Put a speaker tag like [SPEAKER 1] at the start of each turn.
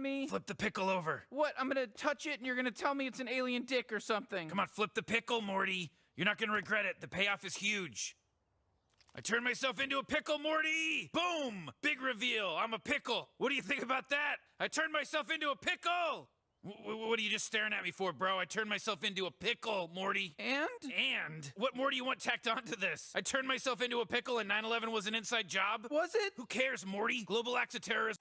[SPEAKER 1] me?
[SPEAKER 2] Flip the pickle over.
[SPEAKER 1] What? I'm gonna touch it and you're gonna tell me it's an alien dick or something.
[SPEAKER 2] Come on, flip the pickle, Morty. You're not gonna regret it. The payoff is huge. I turned myself into a pickle, Morty! Boom! Big reveal. I'm a pickle. What do you think about that? I turned myself into a pickle! W- what are you just staring at me for, bro? I turned myself into a pickle, Morty.
[SPEAKER 1] And?
[SPEAKER 2] And? What more do you want tacked onto this? I turned myself into a pickle and 9 11 was an inside job?
[SPEAKER 1] Was it?
[SPEAKER 2] Who cares, Morty? Global acts of terrorism.